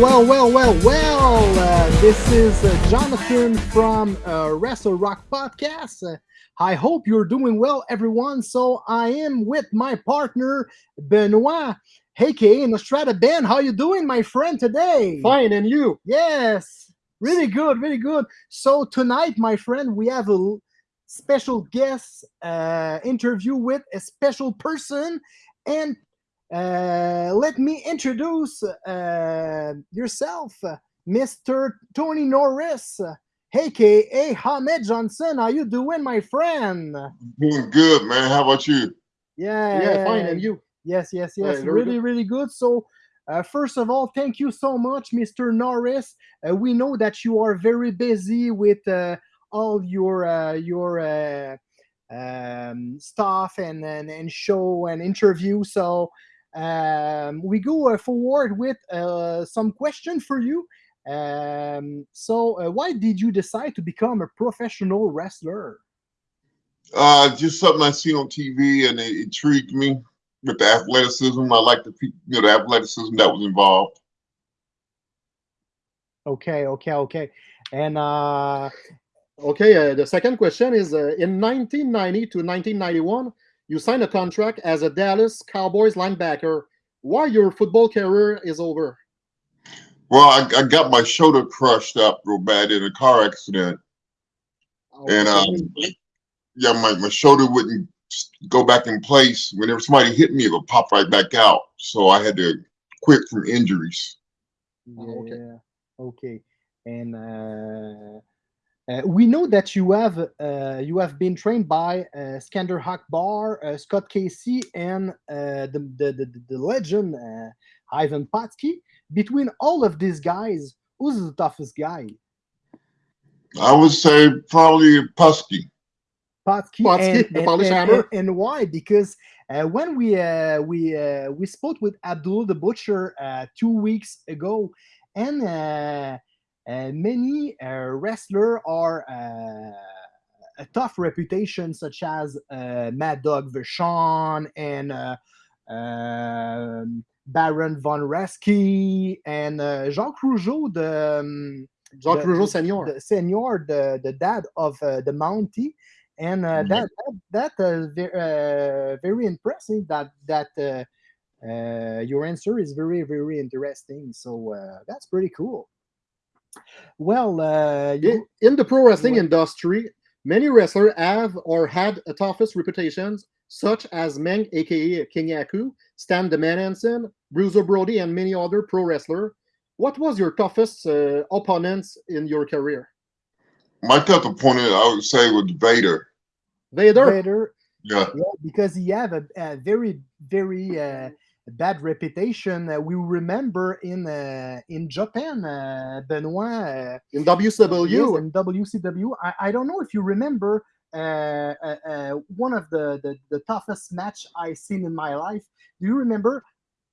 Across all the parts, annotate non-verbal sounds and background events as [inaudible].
Well, well, well, well. Uh, this is uh, Jonathan from uh, Wrestle Rock Podcast. Uh, I hope you're doing well, everyone. So I am with my partner Benoit, aka Nostrada Ben. How you doing, my friend, today? Fine, and you? Yes, really good, really good. So tonight, my friend, we have a special guest uh, interview with a special person, and uh, let me introduce uh, yourself, Mr. Tony Norris, aka Ahmed Johnson. How you doing, my friend? Doing good, man. How about you? Yeah, Yeah, fine, and you? Yes, yes, Yeah, yes. very really, really good. So, uh, first of all, thank you so much, Mr. Norris. Uh, we know that you are very busy with uh, all your uh, your uh, um, stuff and, and and show and interview. So, um, we go uh, forward with uh, some question for you. Um, so, uh, why did you decide to become a professional wrestler? Uh, just something I see on TV and it intrigued me with the athleticism. I like the you know the athleticism that was involved. Okay, okay, okay. And uh, Okay, uh, the second question is uh, in 1990 to 1991, you signed a contract as a Dallas Cowboys linebacker. Why your football career is over? Well, I, I got my shoulder crushed up real bad in a car accident, and um, yeah, my, my shoulder wouldn't go back in place. Whenever somebody hit me, it would pop right back out. So I had to quit from injuries. Oh, okay. yeah, okay. And uh, uh, we know that you have uh, you have been trained by uh, Skandor Akbar, uh, Scott Casey, and uh, the, the, the the legend uh, Ivan Putski. Between all of these guys, who's the toughest guy? I would say probably Putski. Putski, Putski, and, the and- Polish and- hammer. and- why? Because uh, when we uh, we uh, we spoke with Abdul the Butcher uh, two weeks ago, and uh, uh, many uh, wrestler are uh, a tough reputation, such as uh, Mad Dog Vachon and uh, um, Baron von Raschke and uh, Jacques Rougeau, the um, Jacques the- Rougeau Senior. the senior, the the dad of uh, the Mountie, and uh, Mhm. that that, that uh, ve- uh, very impressive. That that uh, uh, your answer is very very interesting. So uh, that's pretty cool. Well, uh, you, In, in the pro wrestling What? industry, many wrestlers have or had a toughest reputations, such as Meng, aka King Haku, Stan the Man Hansen, Bruiser Brody, and many other pro wrestlers. What was your toughest uh, opponents in your career? My tough opponent, I would say, was Vader. Vader. Vader, Yeah, yeah, because he have a, a very very uh, bad reputation. Uh, we remember in uh, in Japan, uh, Benoit. Uh, In WCW, Yes, in WCW. I, I don't know if you remember uh, uh, uh, one of the, the, the toughest match I seen in my life. Do you remember?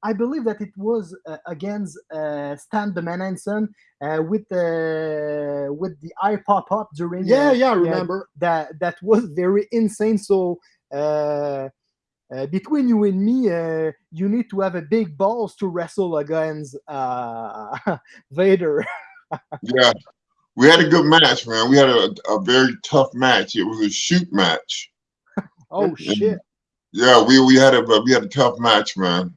I believe that it was uh, against uh, Stan the Man Hansen uh, with the with the eye pop up during. yeah, yeah, I remember. that that was very insane. So. Uh, uh, between you and me, uh, you need to have a big balls to wrestle against uh, [laughs] Vader. [laughs] yeah. We had a good match, man. We had a, a very tough match. It was a shoot match. Oh And- shit! Yeah, we we had a we had a tough match, man.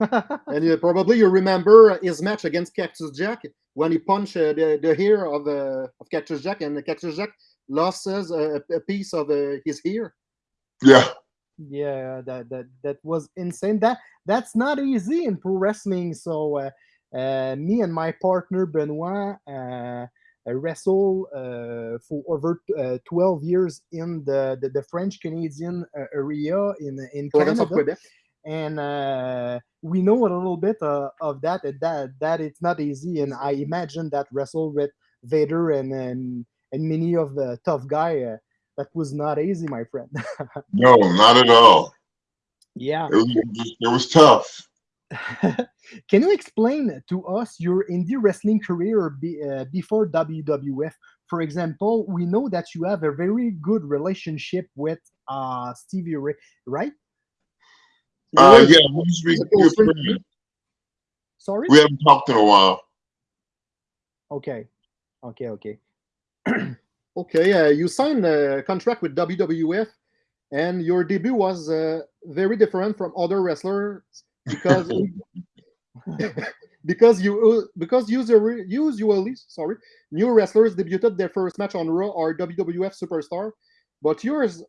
[laughs] and you, probably you remember his match against Cactus Jack when he punched uh, the, the ear of, uh, of Cactus Jack, and Cactus Jack lost his, uh, a piece of uh, his hair. Yeah, yeah that that that was insane. That that's not easy in pro wrestling. So uh, uh, me and my partner benoit uh, uh, wrestle uh, for over uh, 12 years in the the, the french canadian uh, area in in canada. And uh, we know a little bit uh, of that that that it's not easy. And i imagine that wrestle with vader and and, and many of the tough guy uh, that was not easy my friend [laughs] no, not at all. yeah It was it was tough. [laughs] Can you explain to us your indie wrestling career be, uh, before WWF? For example, we know that you have a very good relationship with uh, Stevie Ray, right? Uh, yeah, we used to be Is it good close friend? friends. Sorry. We haven't talked in a while. Okay, okay, okay. [clears throat] Okay, uh, you signed a contract with WWF, and your debut was uh, very different from other wrestlers because [laughs] [laughs] because you because usually usually sorry new wrestlers debuted their first match on Raw or WWF Superstar, but yours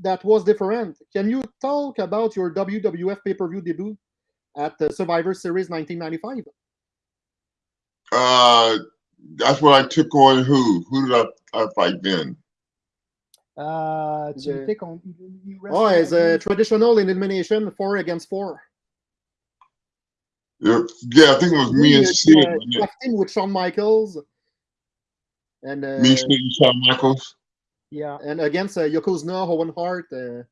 that was different. Can you talk about your WWF pay per view debut at the Survivor Series 1995? Uh, that's when I took on who? Who did I, I fight then? Uh, tu The- take you Oh, wrestle it's a against- traditional elimination, four against four. Yeah, yeah, I think it was me and Sid. uh, wasn't it? tag team with Shawn Michaels, and uh, Me, Sid, and Shawn Michaels. Yeah, and against uh, Yokozuna, Owen Hart. Uh,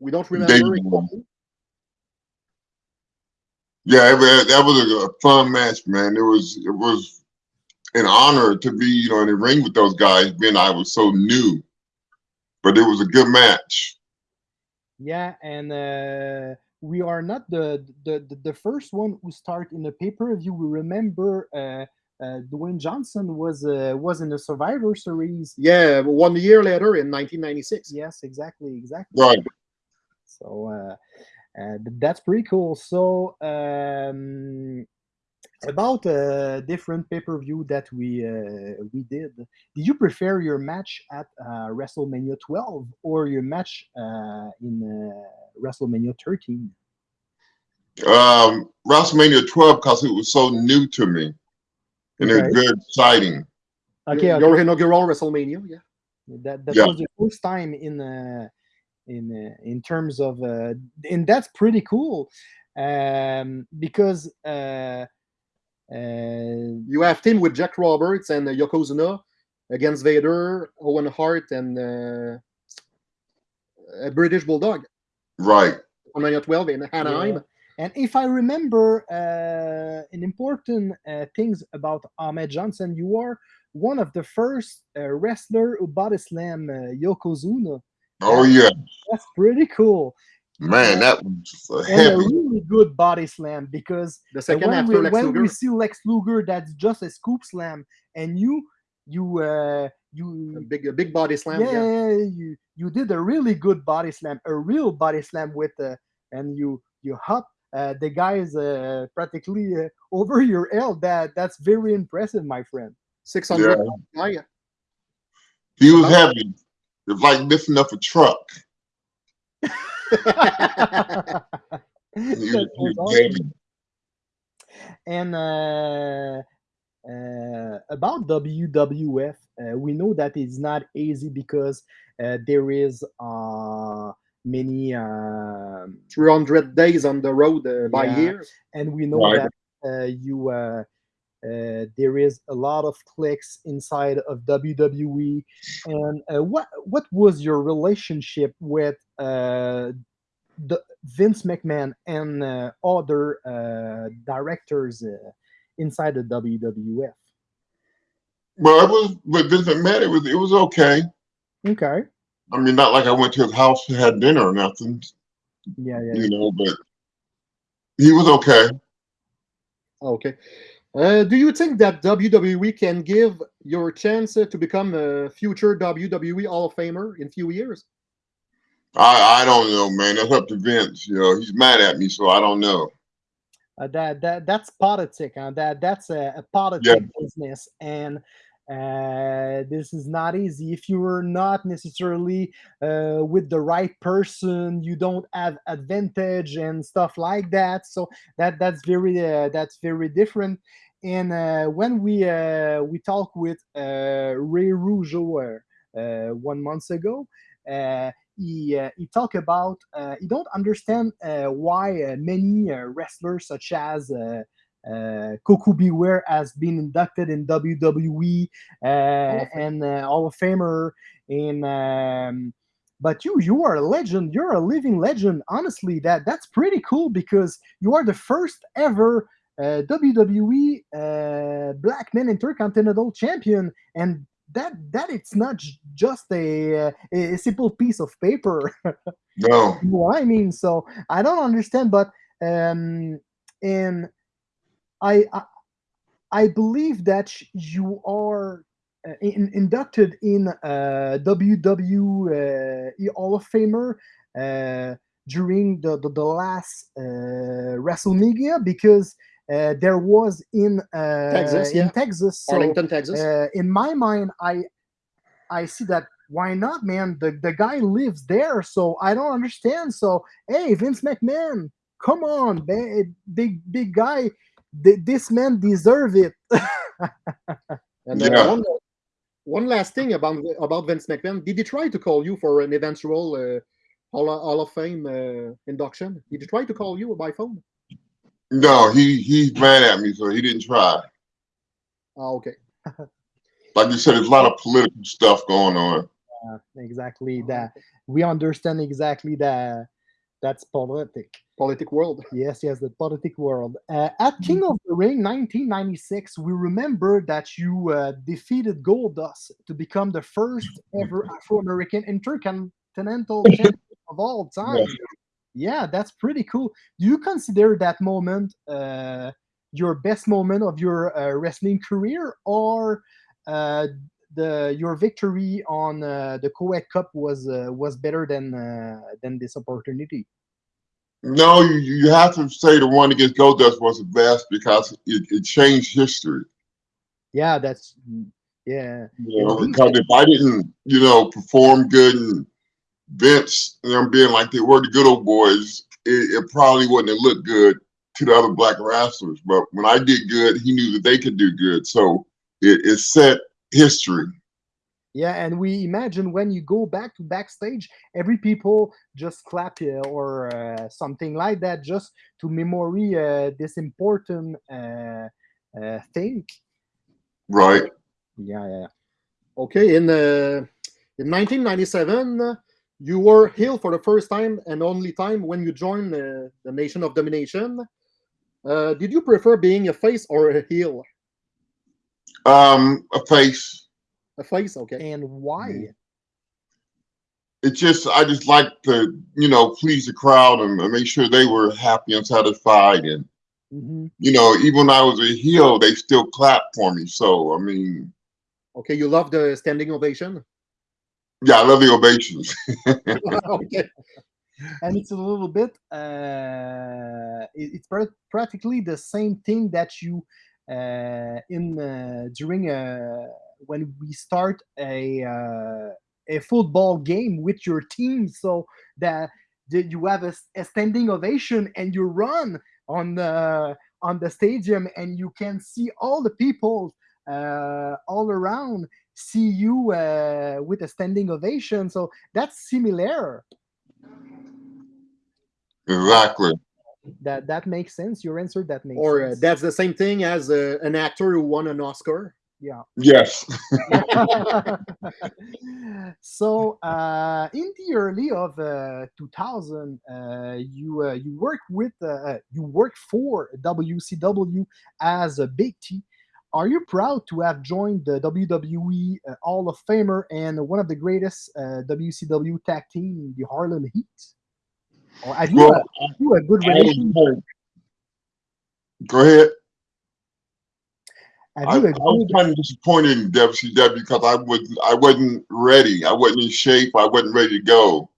we don't remember. Bowie. Yeah, it, that was a, a fun match, man. It was it was an honor to be, you know, in the ring with those guys, being I was so new. But it was a good match. yeah, and uh, we are not the, the the the first one who start in the pay per view. We remember uh, uh, Dwayne Johnson was uh, was in the Survivor Series. Yeah, one year later in 1996. Yes, exactly, exactly. Right. So uh, uh, that's pretty cool. So um, about uh, different pay per view that we uh, we did, did you prefer your match at uh, WrestleMania 12 or your match uh, in uh, WrestleMania 13? Um, WrestleMania 12 because it was so new to me, and it was very exciting. Okay, Your, okay. your inaugural WrestleMania. Yeah. that that Yeah. was the first time in uh, in uh, in terms of uh, and that's pretty cool um, because You have team with Jack Roberts and uh, Yokozuna against Vader, Owen Hart, and uh, a British Bulldog Right. on 12 in Anaheim. Yeah. And if I remember uh, an important uh, things about Ahmed Johnson, you are one of the first uh, wrestler who body slam uh, Yokozuna. Oh yeah, That's pretty cool. Man, that was a And a really good body slam because The second when, after we, Lex when Luger. we see Lex Luger, that's just a scoop slam, and you you uh, A you big, a big body slam. yeah, Yeah. you you did a really good body slam, a real body slam with uh, and you you hop uh, the guy is uh, practically uh, over your head. That that's very impressive, my friend. 600 guy. He was heavy. It's like lifting up a truck. That He was, he was was awesome. And uh, uh, about WWF, uh, we know that it's not easy because uh, there is uh, many, um, 300 days on the road uh, by Yeah. year. and we know Right. that uh, you uh, uh, there is a lot of clicks inside of WWE. And uh, what what was your relationship with uh, the Vince McMahon and uh, other uh, directors uh, inside the WWF? Well, it was, but doesn't matter. It was, it was okay. Okay. I mean, not like I went to his house and had dinner or nothing, Yeah, yeah. you know, but he was okay. Okay. Uh, do you think that WWE can give your chance uh, to become a future WWE Hall of Famer in few years? I, I don't know, man. That's up to Vince. You know, he's mad at me, so I don't know. Uh, that that that's politic. Huh? That that's a, a politic business, and uh, this is not easy. If you're not necessarily uh, with the right person, you don't have advantage and stuff like that. So that that's very uh, that's very different. And uh, when we uh, we talked with uh, Ray Rougeau one month ago. Uh, he uh, he talk about uh, he don't understand uh, why uh, many uh, wrestlers such as uh, uh, Koko B. Ware has been inducted in WWE uh, and uh, Hall of Famer In um, but you you are a legend you're a living legend honestly that that's pretty cool because you are the first ever uh, WWE uh, Black Men Intercontinental Champion and that that it's not just a, uh, a simple piece of paper [laughs] No. you know what I mean? So I don't understand, but um, and I, I I believe that you are uh, in, inducted in uh, WWE Hall of Famer uh, during the, the, the last uh, WrestleMania because uh, there was in uh, Texas, in yeah. Texas. So, Arlington, Texas. uh, in my mind, I I see that why not, man? The the guy lives there, so I don't understand. So hey, Vince McMahon, come on, big big guy, th- this man deserve it. [laughs] and uh, yeah. one, one last thing about about Vince McMahon. Did he try to call you for an eventual uh, Hall, of, Hall of Fame uh, induction? Did he try to call you by phone? No, he he's mad at me, so he didn't try. Oh, okay. [laughs] Like you said, there's a lot of political stuff going on. Uh, exactly that. We understand exactly that. That's politic. Politic world. Yes, yes, the politic world. Uh, at King of the Ring 1996, we remember that you uh, defeated Goldust to become the first ever Afro American intercontinental [laughs] champion of all time. Yeah, that's pretty cool. Do you consider that moment uh, your best moment of your uh, wrestling career, or uh, the your victory on uh, the Kuwait Cup was uh, was better than uh, than this opportunity? No, you, you have to say the one against Goldust was the best because it, it changed history. Yeah, that's mm, yeah. You know, because if I didn't, you know, perform good and Vince, you know, being like they were the good old boys, it, it probably wouldn't have looked good to the other black wrestlers. But when I did good, he knew that they could do good. So it, it set history. Yeah, and we imagine when you go back to backstage, every people just clap uh, or uh, something like that, just to memory uh, this important uh, uh, thing. Right. Yeah, yeah. Okay, in uh, in 1997, uh, you were heel for the first time and only time when you joined uh, the Nation of Domination. Uh, did you prefer being a face or a heel? Um, a face. A face, okay. And why? It just I just like to, you know, please the crowd and, and make sure they were happy and satisfied. And hmm you know, even when I was a heel, they still clapped for me. So I mean, Okay, you love the standing ovation. Yeah, I love the ovations. [laughs] okay. And it's a little bit, uh, it's pra- practically the same thing that you uh, in uh, during uh, when we start a uh, a football game with your team, so that you have a standing ovation and you run on the on the stadium and you can see all the people uh, all around see you uh, with a standing ovation. So that's similar. exactly. That that makes sense. Your answer that makes Or uh, that's the same thing as uh, an actor who won an Oscar. yeah. Yes. [laughs] [laughs] so uh, in the early of uh, 2000, uh, you uh, you work with uh, you work for WCW as a Big T. Are you proud to have joined the WWE uh, Hall of Famer and one of the greatest uh, WCW tag team, the Harlem Heat? Or have you, Well, a, have you a good relation? Go ahead. I, I was kind of disappointed in WCW because I wasn't I wasn't ready. I wasn't in shape. I wasn't ready to go.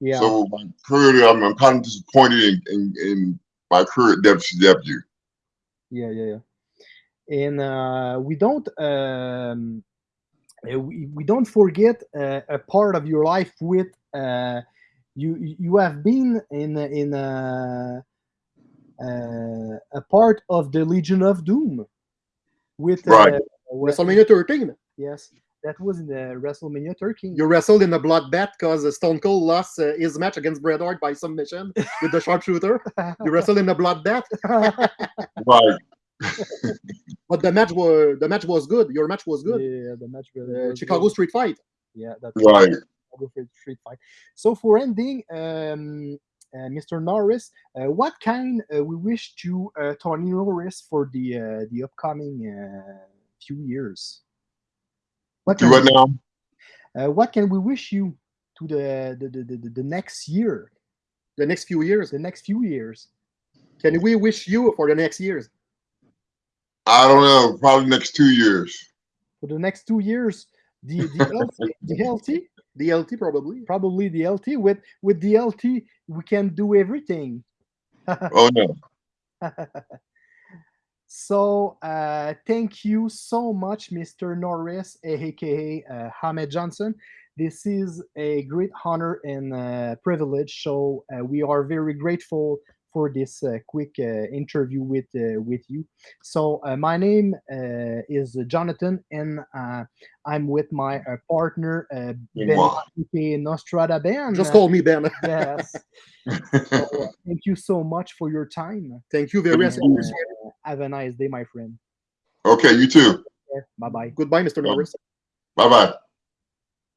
yeah? So career, I'm, I'm kind of disappointed in, in, in my career at WCW. yeah yeah yeah and uh, we don't um, uh, we, we don't forget uh, a part of your life with uh, you you have been in a- in a, uh, a part of the Legion of Doom with uh, Right. with- WrestleMania 13. yes that was in the WrestleMania 13 You wrestled in a bloodbath because Stone Cold lost uh, his match against Bret Hart by submission with the sharpshooter. You wrestled in a bloodbath, [laughs] Right. But the match was the match was good. Your match was good. yeah the match really Uh, was Chicago good. Street Fight. yeah that's Right. Chicago Street- Street Fight. So for ending, um, uh, Mr. Norris, uh, what kind uh, we wish to uh, Tony Norris for the uh, the upcoming uh, few years? What Do can, now? uh, what can we wish you to the the, the, the, the next year, The next few years. the next few years? Can we wish you for the next years? I don't know, probably next two years. For the next two years, the the [laughs] LT, the LT, The LT probably. probably the LT. With with the LT, we can do everything. [laughs] Oh no. [laughs] So uh, thank you so much, Mr. Norris, aka uh, Ahmed Johnson. This is a great honor and uh, privilege. So uh, we are very grateful for this uh, quick uh, interview with uh, with you. So uh, my name uh, is Jonathan, and uh, I'm with my uh, partner uh, Benoit. Nostrada Ben. Just call me Ben. [laughs] yes. So, uh, thank you so much for your time. Thank you very much. Uh, have a nice day, my friend. Okay, you too. Bye bye. Goodbye, Mr. Norris. Bye bye.